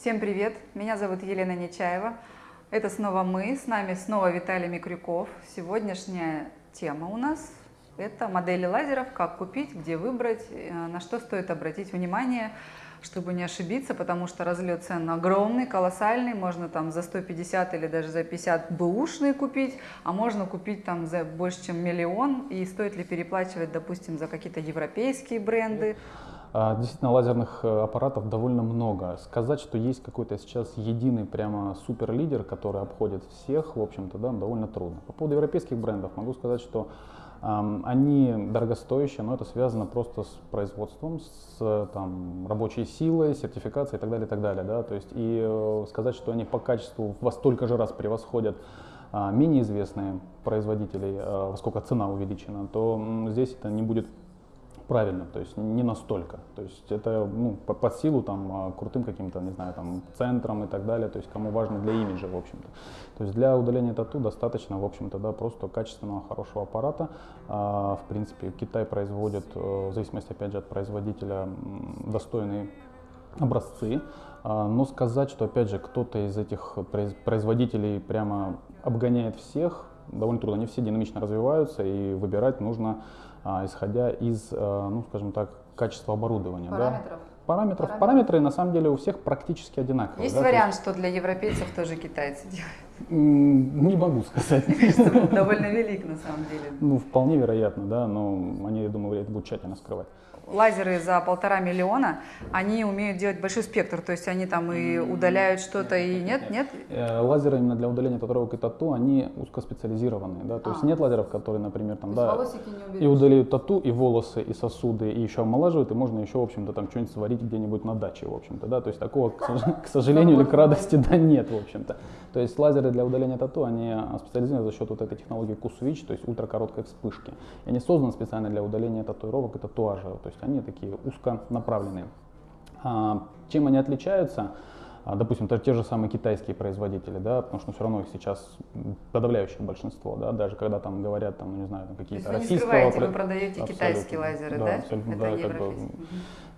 Всем привет! Меня зовут Елена Нечаева. Это снова мы, с нами снова Виталий Микрюков. Сегодняшняя тема у нас – это модели лазеров, как купить, где выбрать, э, на что стоит обратить внимание, чтобы не ошибиться, потому что разлет цен огромный, колоссальный, можно там за 150 или даже за 50 бэушные купить, а можно купить там за больше, чем миллион, и стоит ли переплачивать, допустим, за какие-то европейские бренды. А, действительно, лазерных э, аппаратов довольно много. Сказать, что есть какой-то сейчас единый прямо супер лидер, который обходит всех, в общем-то, да, довольно трудно. По поводу европейских брендов могу сказать, что они дорогостоящие, но это связано просто с производством, с там, рабочей силой, сертификацией и так далее, и так далее. Да? То есть, и э, сказать, что они по качеству во столько же раз превосходят э, менее известные производителей, э, во сколько цена увеличена, то здесь это не будет правильно, то есть не настолько. То есть это ну, по, под силу там, а, крутым каким-то, не знаю, там, центром и так далее, то есть кому важно для имиджа, в общем-то. То есть для удаления тату достаточно, в общем-то, да, просто качественного, хорошего аппарата. А, в принципе, Китай производит, э, в зависимости, опять же, от производителя, достойные образцы. А, но сказать, что, опять же, кто-то из этих производителей прямо обгоняет всех, довольно трудно. Они все динамично развиваются, и выбирать нужно а, исходя из, а, ну, скажем так, качества оборудования. Параметров. Да? Параметров. Параметры. Параметры на самом деле у всех практически одинаковые. Есть да? вариант, есть... что для европейцев тоже китайцы делают? Не могу сказать. Довольно велик на самом деле. Ну, вполне вероятно, да, но они, я думаю, это будут тщательно скрывать лазеры за полтора миллиона, они умеют делать большой спектр, то есть они там и удаляют что-то, и нет, нет? Э, лазеры именно для удаления татуировок и тату, они узкоспециализированные, да, то есть а. нет лазеров, которые, например, там, да, и удалят тату, и волосы, и сосуды, и еще омолаживают, и можно еще, в общем-то, там что-нибудь сварить где-нибудь на даче, в общем-то, да, то есть такого, к сожалению или к радости, да, нет, в общем-то. То есть лазеры для удаления тату, они специализированы за счет вот этой технологии Q-Switch, то есть ультракороткой вспышки. И они созданы специально для удаления татуировок и татуажа, то есть они такие узконаправленные. А, чем они отличаются? А, допустим, те же самые китайские производители, да, потому что все равно их сейчас подавляющее большинство, да, даже когда там говорят, там, ну, не знаю, какие-то российского... Вы не скрываете, вы продаете китайские лазеры, да? да? Это да, как бы,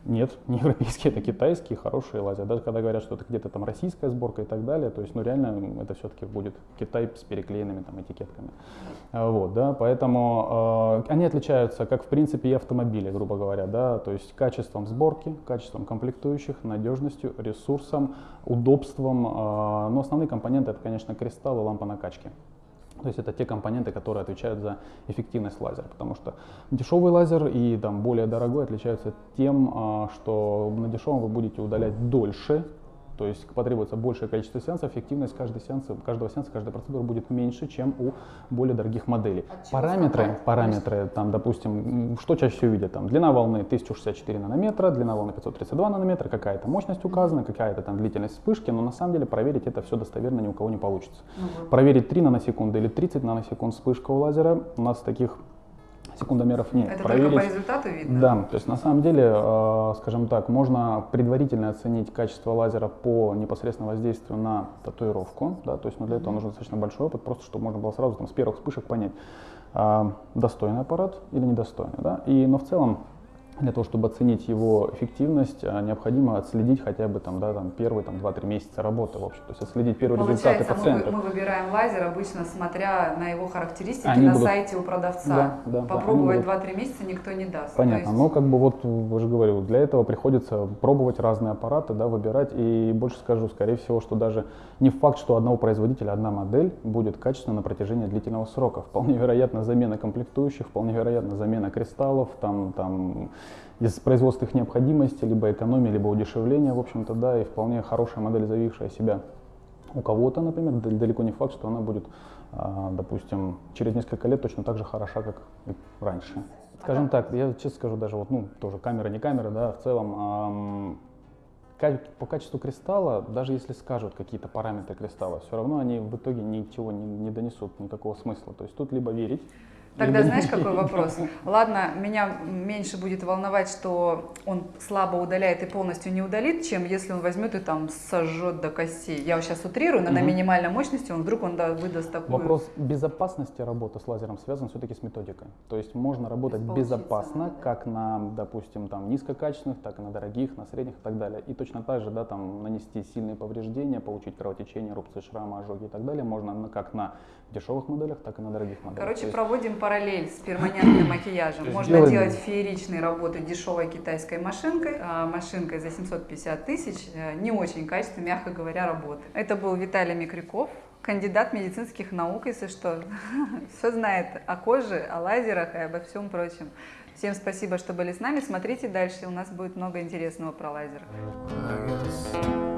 нет, не европейские, это китайские, хорошие лазеры. Даже когда говорят, что это где-то там российская сборка и так далее, то есть, ну, реально, это все-таки будет Китай с переклеенными там этикетками. А, вот, да, поэтому э, они отличаются, как в принципе и автомобили, грубо говоря, да, то есть качеством сборки, качеством комплектующих, надежностью, ресурсом, удобством. Э, но основные компоненты это, конечно, кристалл и лампа накачки. То есть это те компоненты, которые отвечают за эффективность лазера, потому что дешевый лазер и там, более дорогой отличаются тем, а, что на дешевом вы будете удалять дольше, то есть потребуется большее количество сеансов, эффективность каждого сеанса, каждого сеанса, каждой процедуры будет меньше, чем у более дорогих моделей. Параметры, параметры, там, допустим, что чаще всего видят, там, длина волны 1064 нанометра, длина волны 532 нанометра, какая-то мощность указана, какая-то там длительность вспышки, но на самом деле проверить это все достоверно ни у кого не получится. Угу. Проверить 3 наносекунды или 30 наносекунд вспышка у лазера, у нас таких секундомеров нет. Это проверить. только по результату видно? Да, то есть на самом деле, э, скажем так, можно предварительно оценить качество лазера по непосредственно воздействию на татуировку, да, то есть но для этого нужен достаточно большой опыт, просто чтобы можно было сразу там, с первых вспышек понять, э, достойный аппарат или недостойный. Да? И, но в целом для того, чтобы оценить его эффективность, а, необходимо отследить хотя бы там, да, там, первые там, 2-3 месяца работы. В общем. То есть отследить первые Получается, результаты пациента. Мы, мы выбираем лазер обычно смотря на его характеристики Они на будут... сайте у продавца. Да, да, Попробовать да, 2-3 месяца никто не даст. Понятно. Есть... Но как бы вот, уже говорю, для этого приходится пробовать разные аппараты, да, выбирать. И больше скажу, скорее всего, что даже не факт, что одного производителя одна модель будет качественна на протяжении длительного срока. Вполне вероятно замена комплектующих, вполне вероятно замена кристаллов, там, там из производственных необходимостей, либо экономии, либо удешевления, в общем-то, да, и вполне хорошая модель, заявившая себя у кого-то, например, далеко не факт, что она будет, а, допустим, через несколько лет точно так же хороша, как и раньше. Скажем так, я честно скажу, даже вот, ну, тоже камера, не камера, да, в целом, по качеству кристалла, даже если скажут какие-то параметры кристалла, все равно они в итоге ничего не, не донесут, никакого смысла. То есть тут либо верить, Тогда знаешь, какой вопрос? Ладно, меня меньше будет волновать, что он слабо удаляет и полностью не удалит, чем если он возьмет и там сожжет до костей. Я сейчас утрирую, но на Мгм. минимальной мощности он вдруг он да, выдаст такую... Вопрос безопасности работы с лазером связан все-таки с методикой. То есть можно работать безопасно, да. как на, допустим, там низкокачественных, так и на дорогих, на средних и так далее. И точно так же, да, там нанести сильные повреждения, получить кровотечение, рубцы, шрамы, ожоги и так далее можно на- как на дешевых моделях, так и на дорогих моделях. Короче, проводим параллель с перманентным макияжем. Можно Сделаем. делать фееричные работы дешевой китайской машинкой, а машинкой за 750 тысяч, э, не очень качественной, мягко говоря, работы. Это был Виталий Микрюков, кандидат медицинских наук, если что. Все знает о коже, о лазерах и обо всем прочем. Всем спасибо, что были с нами. Смотрите дальше, у нас будет много интересного про лазер. I guess